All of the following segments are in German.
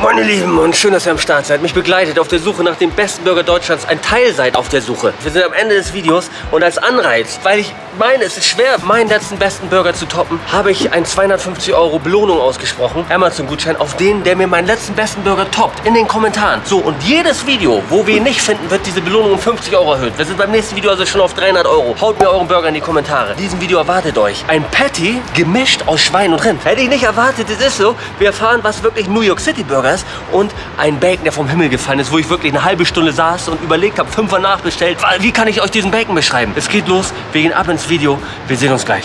Meine Lieben und schön, dass ihr am Start seid. Mich begleitet auf der Suche nach dem besten Burger Deutschlands. Ein Teil seid auf der Suche. Wir sind am Ende des Videos und als Anreiz, weil ich meine, es ist schwer, meinen letzten besten Burger zu toppen, habe ich ein 250 Euro Belohnung ausgesprochen. Amazon-Gutschein auf den, der mir meinen letzten besten Burger toppt. In den Kommentaren. So, und jedes Video, wo wir ihn nicht finden, wird diese Belohnung um 50 Euro erhöht. Wir sind beim nächsten Video also schon auf 300 Euro. Haut mir euren Burger in die Kommentare. In diesem Video erwartet euch ein Patty gemischt aus Schwein und Rind. Hätte ich nicht erwartet, es ist so. Wir erfahren, was wirklich New York City Burger ist und ein Bacon, der vom Himmel gefallen ist, wo ich wirklich eine halbe Stunde saß und überlegt habe, fünfmal nachbestellt. Wie kann ich euch diesen Bacon beschreiben? Es geht los, wir gehen ab ins Video. Wir sehen uns gleich.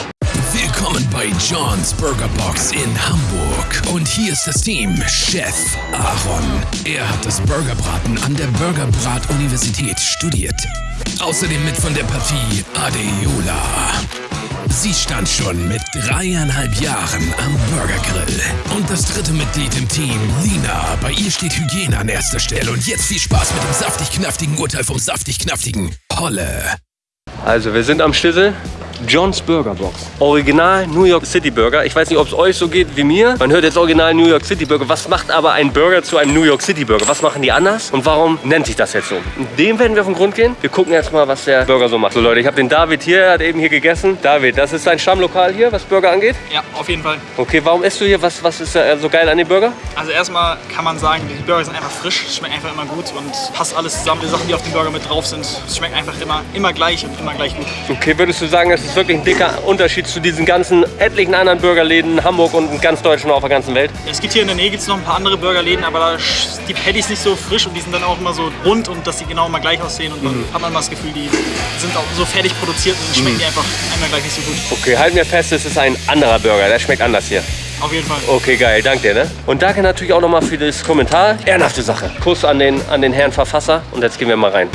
Willkommen bei John's Burger Box in Hamburg. Und hier ist das Team. Chef Aaron. Er hat das Burgerbraten an der Burgerbrat-Universität studiert. Außerdem mit von der Partie Adeola. Sie stand schon mit dreieinhalb Jahren am Burgergrill. Und das dritte Mitglied im Team, Lina. Bei ihr steht Hygiene an erster Stelle. Und jetzt viel Spaß mit dem saftig-knaftigen Urteil vom saftig-knaftigen Holle. Also, wir sind am Schlüssel. John's Burger Box. Original New York City Burger. Ich weiß nicht, ob es euch so geht wie mir. Man hört jetzt Original New York City Burger. Was macht aber ein Burger zu einem New York City Burger? Was machen die anders? Und warum nennt sich das jetzt so? Dem werden wir auf den Grund gehen. Wir gucken jetzt mal, was der Burger so macht. So Leute, ich habe den David hier, er hat eben hier gegessen. David, das ist dein Stammlokal hier, was Burger angeht? Ja, auf jeden Fall. Okay, warum isst du hier? Was, was ist so geil an dem Burger? Also erstmal kann man sagen, die Burger sind einfach frisch, schmecken einfach immer gut und passt alles zusammen. Die Sachen, die auf dem Burger mit drauf sind, es schmeckt einfach immer, immer gleich und immer gleich gut. Okay, würdest du sagen, es ist wirklich ein dicker Unterschied zu diesen ganzen etlichen anderen Burgerläden in Hamburg und in ganz Deutschland und auf der ganzen Welt? Es gibt hier in der Nähe gibt's noch ein paar andere Burgerläden, aber da ist die Patties nicht so frisch und die sind dann auch immer so rund und dass die genau immer gleich aussehen und dann hat man mal das Gefühl, die sind auch so fertig produziert und schmecken die einfach einmal gleich nicht so gut. Okay, halten wir fest, es ist ein anderer Burger. Der schmeckt anders hier. Auf jeden Fall. Okay, geil, danke dir. Ne? Und danke natürlich auch nochmal für das Kommentar. Ehrenhafte Sache. Kuss an den, an den Herrn Verfasser und jetzt gehen wir mal rein.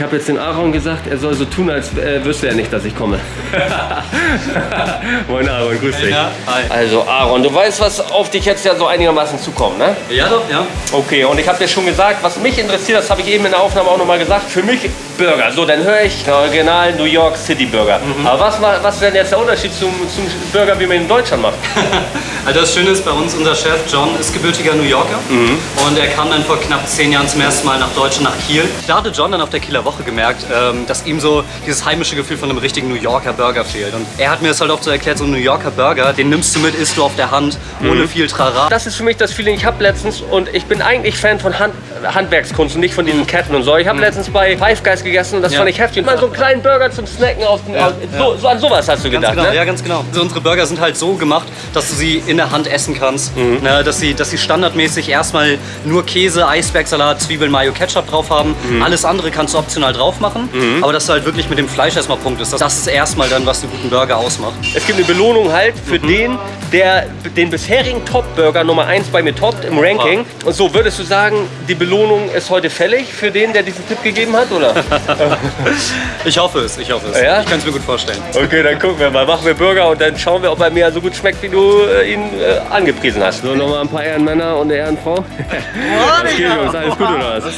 Ich habe jetzt den Aaron gesagt, er soll so tun, als äh, wüsste er nicht, dass ich komme. Moin Aaron, grüß dich. Ja, hi. Also Aaron, du weißt, was auf dich jetzt ja so einigermaßen zukommt, ne? Ja doch, ja. Okay, und ich habe dir schon gesagt, was mich interessiert, das habe ich eben in der Aufnahme auch nochmal gesagt, für mich Burger. So, dann höre ich Original New York City Burger. Mhm. Aber was, was denn jetzt der Unterschied zum, zum Burger, wie man ihn in Deutschland macht? Also das Schöne ist bei uns, unser Chef John ist gebürtiger New Yorker und er kam dann vor knapp zehn Jahren zum ersten Mal nach Deutschland, nach Kiel. Da hatte John dann auf der Kieler Woche gemerkt, ähm, dass ihm so dieses heimische Gefühl von einem richtigen New Yorker Burger fehlt. Und er hat mir das halt auch so erklärt, so ein New Yorker Burger, den nimmst du mit, isst du auf der Hand, ohne viel Trara. Das ist für mich das Feeling, ich habe letztens, und ich bin eigentlich Fan von Hand, Handwerkskunst und nicht von diesen Ketten und so. Ich habe letztens bei Five Guys gegessen und das Ja. fand ich heftig. Mal so einen kleinen Burger zum Snacken aus dem, aus, so, so an sowas hast du gedacht, genau, ne? ja ganz genau. Also unsere Burger sind halt so gemacht, dass du sie in der Hand essen kannst. Ne, dass, sie, dass sie standardmäßig erstmal nur Käse, Eisbergsalat, Zwiebeln, Mayo, Ketchup drauf haben. Alles andere kannst du optional drauf machen. Aber dass du halt wirklich mit dem Fleisch erstmal punktest. Das, das ist erstmal dann, was einen guten Burger ausmacht. Es gibt eine Belohnung halt für den, der den bisherigen Top-Burger Nummer 1 bei mir toppt im Ranking. Und so würdest du sagen, die Belohnung ist heute fällig für den, der diesen Tipp gegeben hat, oder? Ich hoffe es, ich hoffe es. Ja? Ich kann es mir gut vorstellen. Okay, dann gucken wir mal. Machen wir Burger und dann schauen wir, ob er mir so gut schmeckt, wie du äh, ihn äh, angepriesen hast. So, nochmal ein paar Ehrenmänner und eine Ehrenfrau. was geht, Jungs? Alles gut oder was?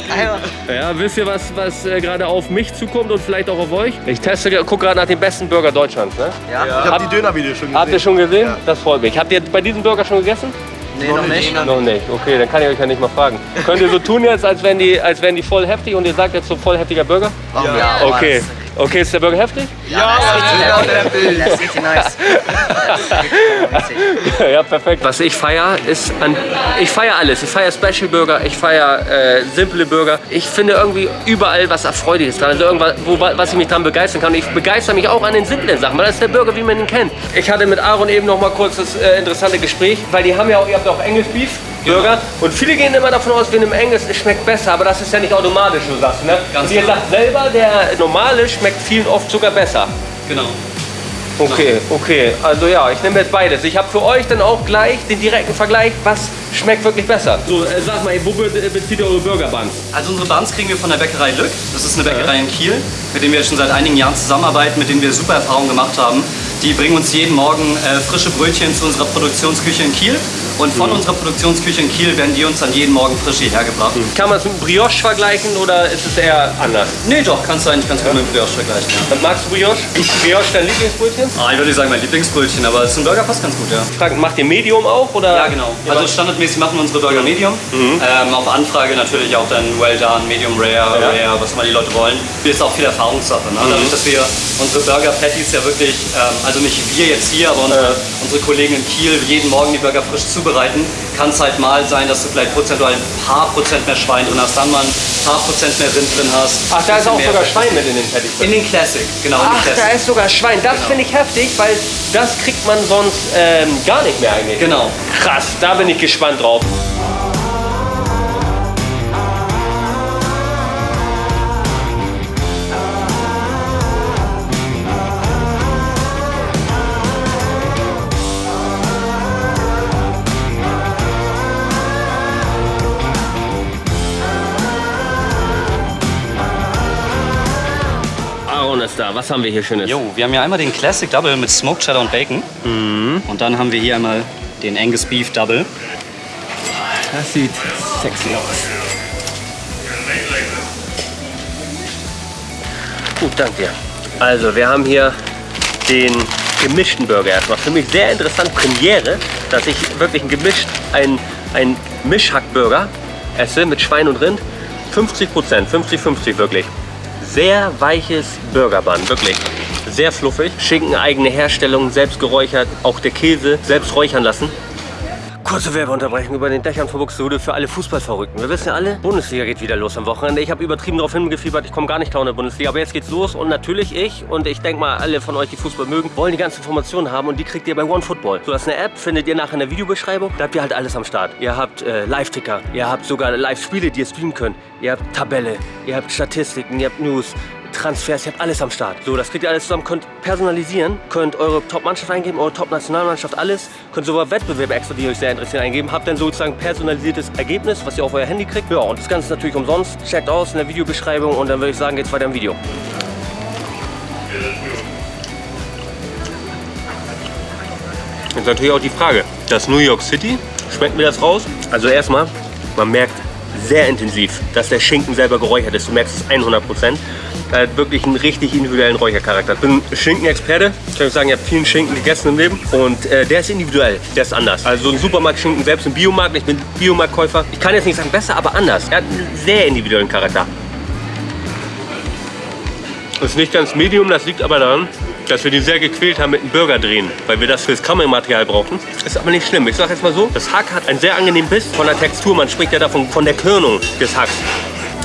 Ja, wisst ihr, was, was äh, gerade auf mich zukommt und vielleicht auch auf euch? Ich teste, gucke gerade nach dem besten Burger Deutschlands. Ne? Ja, ich habe die Dönervideos schon gesehen. Habt ihr schon gesehen? Das freut mich. Habt ihr bei diesem Burger schon gegessen? Nee, noch nicht. Noch nicht. Okay, dann kann ich euch ja nicht mal fragen. Könnt ihr so tun jetzt, als wären die, als wären die voll heftig und ihr sagt jetzt so voll heftiger Burger? Ja. Okay. Okay, ist der Burger heftig? Ja, Das ist richtig nice. Das ist richtig witzig. ja, perfekt. Was ich feiere, ist an, ich feiere alles. Ich feiere Special Burger, ich feiere äh, simple Burger. Ich finde irgendwie überall was Erfreuliches dran. Also irgendwas, wo, was ich mich dran begeistern kann. Und ich begeister mich auch an den simplen Sachen, weil das ist der Burger, wie man ihn kennt. Ich hatte mit Aaron eben noch mal kurz das äh, interessante Gespräch, weil die haben ja auch, ihr habt ja auch English Beef. Burger. Und viele gehen immer davon aus, wir nehmen Englisch, es schmeckt besser, aber das ist ja nicht automatisch, so sagst du, ne? Ganz Und ihr genau. sagt selber, der normale schmeckt vielen oft sogar besser. Genau. Okay, okay. Also ja, ich nehme jetzt beides. Ich habe für euch dann auch gleich den direkten Vergleich, was schmeckt wirklich besser. So, äh, sag mal, wo be bezieht ihr eure Burger Buns? Also unsere Buns kriegen wir von der Bäckerei Lück. Das ist eine Bäckerei in Kiel, mit denen wir schon seit einigen Jahren zusammenarbeiten, mit denen wir super Erfahrungen gemacht haben. Die bringen uns jeden Morgen äh, frische Brötchen zu unserer Produktionsküche in Kiel Und von unserer Produktionsküche in Kiel werden die uns dann jeden Morgen frisch hierher gebracht. Kann man es mit Brioche vergleichen oder ist es eher anders? Nee, doch, kannst du eigentlich ganz gut mit Brioche vergleichen. Ja. Magst du Brioche? Ist Brioche dein Lieblingsbrötchen? Ah, ich würde nicht sagen mein Lieblingsbrötchen, aber zum Burger passt ganz gut, ja. Frank, macht ihr Medium auch? Oder? Ja, genau. Also standardmäßig machen wir unsere Burger Medium. Ähm, auf Anfrage natürlich auch dann Well Done, Medium Rare, Rare, was immer die Leute wollen. Hier ist auch viel Erfahrungssache. Ne? Dadurch, dass wir unsere Burger Patties ja wirklich, ähm, also nicht wir jetzt hier, aber unsere, unsere Kollegen in Kiel jeden Morgen die Burger frisch zubereiten, kann es halt mal sein, dass du vielleicht prozentual ein paar Prozent mehr Schwein drin hast, dann mal ein paar Prozent mehr Rind drin hast. Ach, da ist auch sogar. Schwein mit in den Patties. In den Classic, genau. Ach, da Classic. ist sogar Schwein. Das Genau. finde ich heftig, weil das kriegt man sonst ähm, gar nicht mehr eigentlich. Genau. Krass, da bin ich gespannt drauf. Da. Was haben wir hier Schönes? Jo, wir haben hier einmal den Classic Double mit Smoked Cheddar und Bacon. Und dann haben wir hier einmal den Angus Beef Double. Das sieht sexy aus. Gut, danke dir. Also, wir haben hier den gemischten Burger erstmal. Für mich sehr interessant, Premiere, dass ich wirklich ein gemischt, ein, ein Mischhackburger esse mit Schwein und Rind. 50 Prozent, 50-50 wirklich. Sehr weiches Burgerbun, wirklich. Sehr fluffig. Schinken eigene Herstellung, selbst geräuchert. Auch der Käse selbst räuchern lassen. Kurze Werbeunterbrechung über den Dächern von Buxtehude für alle Fußballverrückten. Wir wissen ja alle, Bundesliga geht wieder los am Wochenende. Ich habe übertrieben darauf hingefiebert, ich komme gar nicht klar in der Bundesliga. Aber jetzt geht's los und natürlich ich und ich denke mal alle von euch, die Fußball mögen, wollen die ganzen Informationen haben und die kriegt ihr bei OneFootball. So, das ist eine App, findet ihr nachher in der Videobeschreibung. Da habt ihr halt alles am Start. Ihr habt äh, Live-Ticker, ihr habt sogar Live-Spiele, die ihr streamen könnt. Ihr habt Tabelle, ihr habt Statistiken, ihr habt News. Transfers, ihr habt alles am Start. So, das kriegt ihr alles zusammen, könnt personalisieren, könnt eure Top-Mannschaft eingeben, eure Top-Nationalmannschaft, alles. Könnt sogar Wettbewerbe extra, die euch sehr interessieren, eingeben. Habt dann sozusagen personalisiertes Ergebnis, was ihr auf euer Handy kriegt. Ja, und das Ganze ist natürlich umsonst. Checkt aus in der Videobeschreibung und dann würde ich sagen, geht's weiter im Video. Jetzt natürlich auch die Frage, das New York City, schmeckt mir das raus? Also erstmal, man merkt sehr intensiv, dass der Schinken selber geräuchert ist. Du merkst es 100 Prozent. Er hat wirklich einen richtig individuellen Räuchercharakter. Ich bin Schinkenexperte. Ich kann sagen, ich habe vielen Schinken gegessen im Leben. Und äh, der ist individuell, der ist anders. Also ein Supermarktschinken, selbst ein Biomarkt. Ich bin Biomarktkäufer. Ich kann jetzt nicht sagen besser, aber anders. Er hat einen sehr individuellen Charakter. Ist nicht ganz Medium, das liegt aber daran, dass wir die sehr gequält haben mit dem Burger drehen, weil wir das fürs Kammermaterial brauchen. Ist aber nicht schlimm. Ich sage jetzt mal so, das Hack hat einen sehr angenehmen Biss von der Textur. Man spricht ja davon von der Körnung des Hacks.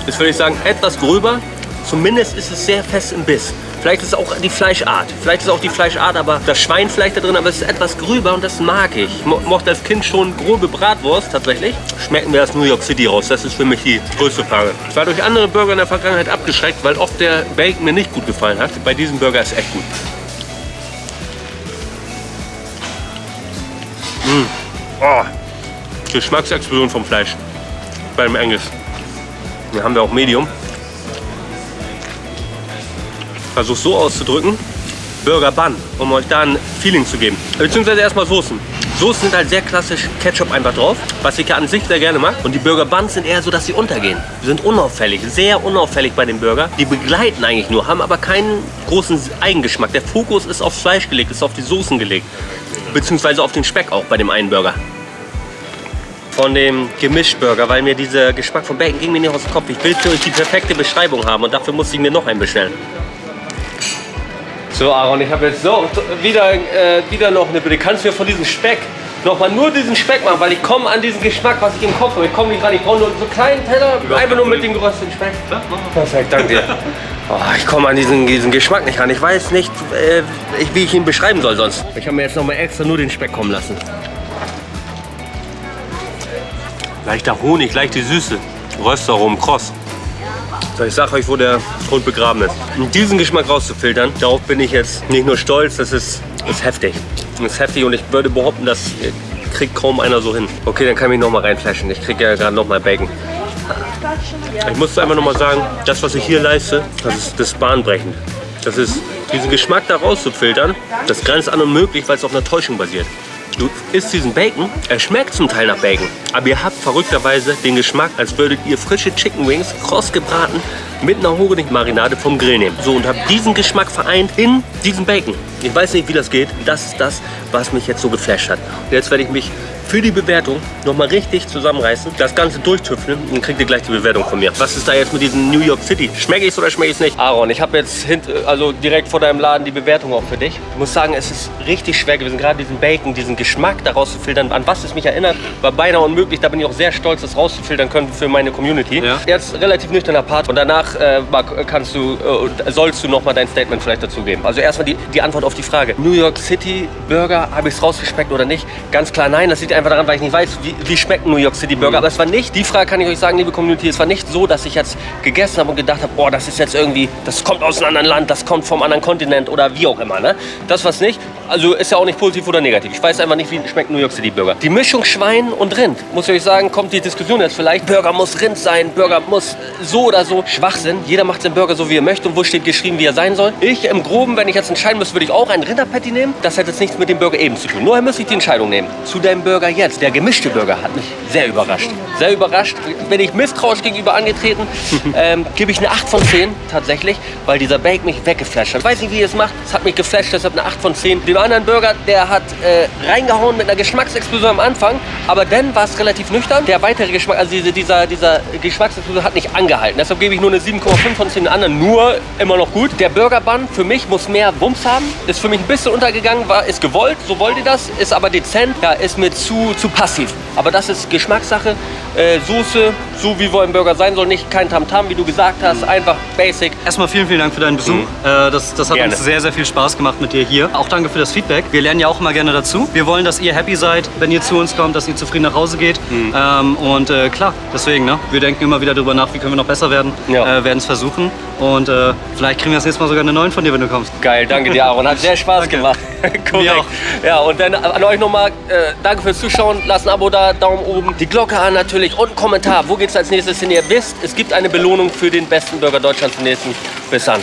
Ist würde ich sagen etwas gröber. Zumindest ist es sehr fest im Biss. Vielleicht ist es auch die Fleischart. Vielleicht ist es auch die Fleischart, aber das Schweinfleisch da drin, aber es ist etwas gröber und das mag ich. Ich mo- mochte als Kind schon grobe Bratwurst tatsächlich. Schmecken wir das New York City raus? Das ist für mich die größte Frage. Ich war durch andere Burger in der Vergangenheit abgeschreckt, weil oft der Bacon mir nicht gut gefallen hat. Bei diesem Burger ist echt gut. Mmh. Oh. Geschmacksexplosion vom Fleisch beim Angus. Hier haben wir auch Medium. Versuch so auszudrücken. Burger Bun, um euch da ein Feeling zu geben. Beziehungsweise erstmal Soßen. Soßen sind halt sehr klassisch Ketchup einfach drauf, was ich ja an sich sehr gerne mag. Und die Burger Buns sind eher so, dass sie untergehen. Sie sind unauffällig, sehr unauffällig bei den Burger. Die begleiten eigentlich nur, haben aber keinen großen Eigengeschmack. Der Fokus ist aufs Fleisch gelegt, ist auf die Soßen gelegt. Beziehungsweise auf den Speck auch bei dem einen Burger von dem Gemischburger, weil mir dieser Geschmack von Bacon ging mir nicht aus dem Kopf. Ich will für euch die perfekte Beschreibung haben und dafür musste ich mir noch einen bestellen. So Aaron, ich habe jetzt so wieder, äh, wieder noch eine Bitte. Kannst du mir von diesem Speck nochmal nur diesen Speck machen, weil ich komme an diesen Geschmack, was ich im Kopf habe. Ich komme nicht ran, ich brauche nur so einen kleinen Teller, einfach nur mit dem gerösteten Speck. Perfekt, danke dir. Oh, ich komme an diesen, diesen Geschmack nicht ran. Ich weiß nicht, äh, wie ich ihn beschreiben soll sonst. Ich habe mir jetzt nochmal extra nur den Speck kommen lassen. Leichter Honig, leichte Süße. Röstaromen, kross. So, ich sag euch, wo der Hund begraben ist. Um diesen Geschmack rauszufiltern, darauf bin ich jetzt nicht nur stolz, das ist, ist heftig. Das ist heftig und ich würde behaupten, das kriegt kaum einer so hin. Okay, dann kann ich mich noch mal reinflashen. Ich kriege ja gerade noch mal Bacon. Ich muss einfach noch mal sagen, das, was ich hier leiste, das ist, das bahnbrechend. Das ist, diesen Geschmack da rauszufiltern, das grenzt an unmöglich, weil es auf einer Täuschung basiert. Du isst diesen Bacon, er schmeckt zum Teil nach Bacon, aber ihr habt verrückterweise den Geschmack, als würdet ihr frische Chicken Wings kross gebraten mit einer Honigmarinade vom Grill nehmen. So, und habt diesen Geschmack vereint in diesem Bacon. Ich weiß nicht, wie das geht. Das ist das, was mich jetzt so geflasht hat. Und jetzt werde ich mich für die Bewertung nochmal richtig zusammenreißen, das Ganze durchtüfteln und dann kriegt ihr gleich die Bewertung von mir. Was ist da jetzt mit diesem New York City? Schmecke ich es oder schmecke ich es nicht? Aaron, ich habe jetzt hint, also direkt vor deinem Laden die Bewertung auch für dich. Ich muss sagen, es ist richtig schwer gewesen, gerade diesen Bacon, diesen Geschmack daraus zu filtern. An was es mich erinnert, war beinahe unmöglich. Da bin ich auch sehr stolz, das rauszufiltern können für meine Community. Ja. Jetzt relativ nüchterner Part und danach äh, Marc, kannst du, äh, sollst du nochmal dein Statement vielleicht dazu geben. Also erstmal die, die Antwort auf die Frage. New York City Burger, habe ich es rausgeschmeckt oder nicht? Ganz klar nein, das liegt einfach daran, weil ich nicht weiß, wie, wie schmeckt ein New York City Burger. Aber es war nicht, die Frage kann ich euch sagen, liebe Community, es war nicht so, dass ich jetzt gegessen habe und gedacht habe, boah, das ist jetzt irgendwie, das kommt aus einem anderen Land, das kommt vom anderen Kontinent oder wie auch immer. Ne? Das war's nicht. Also ist ja auch nicht positiv oder negativ. Ich weiß einfach nicht, wie schmeckt New York City Burger. Die Mischung Schwein und Rind, muss ich euch sagen, kommt die Diskussion jetzt vielleicht. Burger muss Rind sein, Burger muss so oder so. Schwachsinn. Jeder macht seinen Burger so, wie er möchte und wo steht geschrieben, wie er sein soll. Ich im Groben, wenn ich jetzt entscheiden müsste, würde ich auch ein Rinderpatty nehmen. Das hat jetzt nichts mit dem Burger eben zu tun. Nur müsste ich die Entscheidung nehmen. Zu deinem Burger jetzt. Der gemischte Burger hat mich sehr überrascht. Sehr überrascht. Bin ich misstrauisch gegenüber angetreten, ähm, gebe ich eine 8 von 10 tatsächlich, weil dieser Bake mich weggeflasht hat. Ich weiß nicht, wie ihr es macht. Es hat mich geflasht, deshalb eine 8 von 10. Dem anderen Burger, der hat äh, reingehauen mit einer Geschmacksexplosion am Anfang, aber dann war es relativ nüchtern. Der weitere Geschmack, also diese, dieser, dieser Geschmacksexplosion hat nicht angehalten. Deshalb gebe ich nur eine 7,5 von 10 den anderen. Nur immer noch gut. Der Burger Bun für mich muss mehr Wumms haben. Ist für mich ein bisschen untergegangen, war, ist gewollt, so wollt ihr das. Ist aber dezent, ja, ist mir zu, zu passiv. Aber das ist Geschmackssache. Äh, Soße, so wie wohl ein Burger sein soll, nicht kein Tamtam, wie du gesagt hast, einfach basic. Erstmal vielen, vielen Dank für deinen Besuch. Äh, das, das hat Gerne. uns sehr, sehr viel Spaß gemacht mit dir hier. Auch danke für das Feedback. Wir lernen ja auch immer gerne dazu. Wir wollen, dass ihr happy seid, wenn ihr zu uns kommt, dass ihr zufrieden nach Hause geht. Ähm, und äh, klar, deswegen, ne? wir denken immer wieder darüber nach, wie können wir noch besser werden. Ja. Äh, werden es versuchen. Und äh, vielleicht kriegen wir das nächste Mal sogar eine neuen von dir, wenn du kommst. Geil, danke dir, Aaron. Hat sehr Spaß gemacht. Korrekt. auch. Ja, und dann an euch nochmal, äh, danke fürs Zuschauen. Lasst ein Abo da, Daumen oben, die Glocke an natürlich und einen Kommentar. Wo geht's als nächstes hin? Ihr wisst, es gibt eine Belohnung für den besten Burger Deutschlands im nächsten. Bis dann.